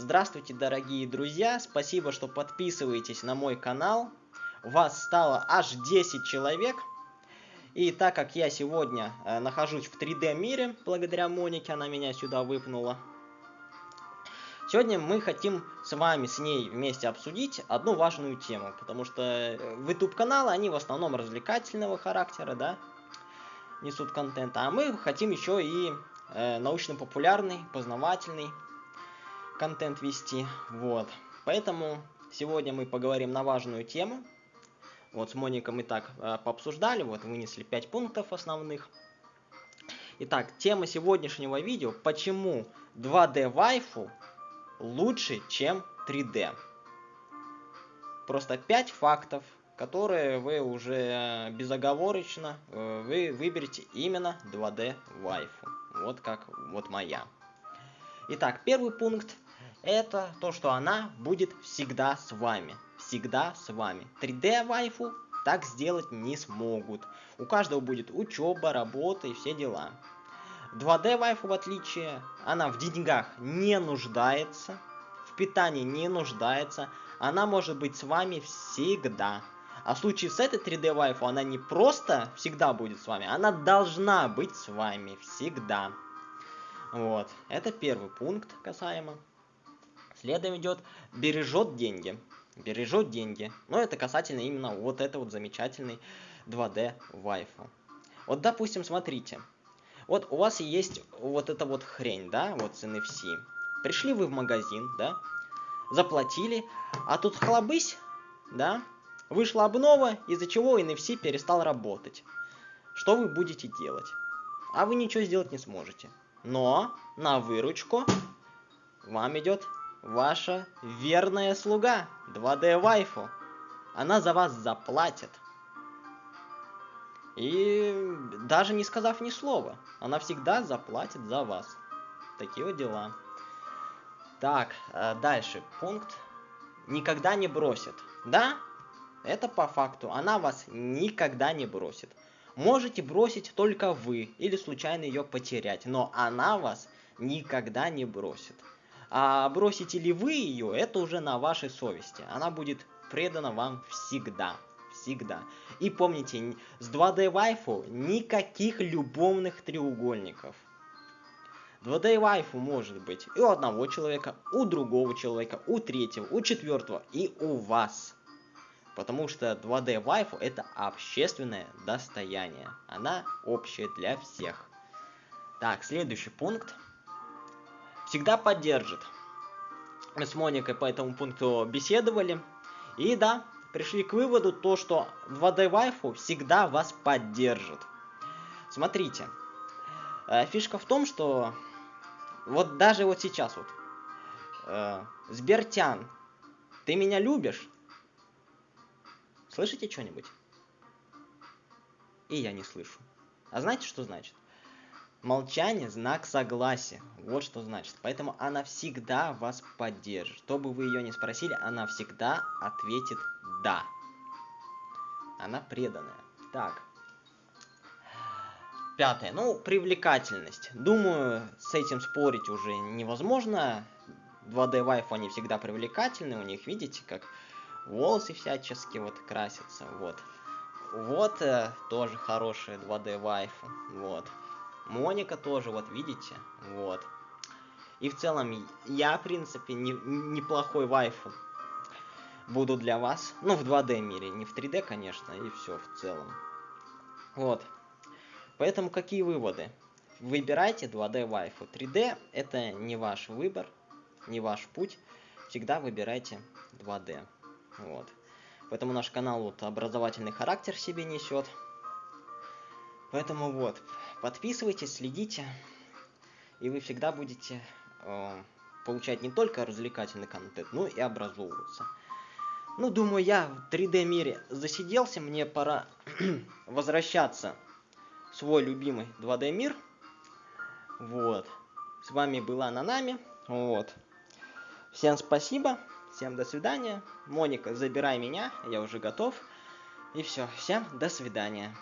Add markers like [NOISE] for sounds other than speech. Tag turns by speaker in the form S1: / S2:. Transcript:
S1: Здравствуйте, дорогие друзья! Спасибо, что подписываетесь на мой канал. Вас стало аж 10 человек. И так как я сегодня э, нахожусь в 3D мире, благодаря Монике, она меня сюда выпнула. Сегодня мы хотим с вами, с ней вместе обсудить одну важную тему, потому что э, в YouTube каналы, они в основном развлекательного характера, да, несут контент, а мы хотим еще и э, научно-популярный, познавательный контент вести, вот. Поэтому сегодня мы поговорим на важную тему. Вот с Моникой мы так э, пообсуждали, вот вынесли 5 пунктов основных. Итак, тема сегодняшнего видео, почему 2D вайфу лучше, чем 3D. Просто 5 фактов, которые вы уже безоговорочно э, вы выберете именно 2D вайфу. Вот как вот моя. Итак, первый пункт это то, что она будет всегда с вами. Всегда с вами. 3D вайфу так сделать не смогут. У каждого будет учеба, работа и все дела. 2D вайфу в отличие, она в деньгах не нуждается, в питании не нуждается, она может быть с вами всегда. А в случае с этой 3D вайфу она не просто всегда будет с вами, она должна быть с вами всегда. Вот, это первый пункт касаемо. Следом идет бережет деньги. Бережет деньги. Но это касательно именно вот это вот замечательный 2D вайфу. Вот, допустим, смотрите. Вот у вас есть вот эта вот хрень, да, вот с NFC. Пришли вы в магазин, да, заплатили, а тут хлобысь, да, вышла обнова, из-за чего NFC перестал работать. Что вы будете делать? А вы ничего сделать не сможете. Но на выручку вам идет ваша верная слуга, 2D вайфу. Она за вас заплатит. И даже не сказав ни слова, она всегда заплатит за вас. Такие вот дела. Так, э, дальше. Пункт. Никогда не бросит. Да, это по факту. Она вас никогда не бросит. Можете бросить только вы или случайно ее потерять, но она вас никогда не бросит. А бросите ли вы ее, это уже на вашей совести. Она будет предана вам всегда. Всегда. И помните, с 2D вайфу никаких любовных треугольников. 2D вайфу может быть и у одного человека, у другого человека, у третьего, у четвертого и у вас. Потому что 2D вайфу это общественное достояние. Она общая для всех. Так, следующий пункт всегда поддержит. Мы с Моникой по этому пункту беседовали. И да, пришли к выводу то, что 2D вайфу всегда вас поддержит. Смотрите, э, фишка в том, что вот даже вот сейчас вот, э, Сбертян, ты меня любишь? Слышите что-нибудь? И я не слышу. А знаете, что значит? Молчание – знак согласия. Вот что значит. Поэтому она всегда вас поддержит. Что бы вы ее не спросили, она всегда ответит «да». Она преданная. Так. Пятое. Ну, привлекательность. Думаю, с этим спорить уже невозможно. 2D вайфу они всегда привлекательны. У них, видите, как волосы всячески вот красятся. Вот. Вот э, тоже хорошая 2D вайфу. Вот. Моника тоже, вот видите, вот. И в целом, я, в принципе, не, неплохой вайфу буду для вас. Ну, в 2D мире, не в 3D, конечно, и все в целом. Вот. Поэтому какие выводы? Выбирайте 2D вайфу. 3D это не ваш выбор, не ваш путь. Всегда выбирайте 2D. Вот. Поэтому наш канал вот образовательный характер себе несет. Поэтому вот, подписывайтесь, следите, и вы всегда будете э, получать не только развлекательный контент, но и образовываться. Ну, думаю, я в 3D мире засиделся, мне пора [CLEARS THROAT] возвращаться в свой любимый 2D мир. Вот. С вами была Нанами. Вот. Всем спасибо. Всем до свидания. Моника, забирай меня. Я уже готов. И все. Всем до свидания.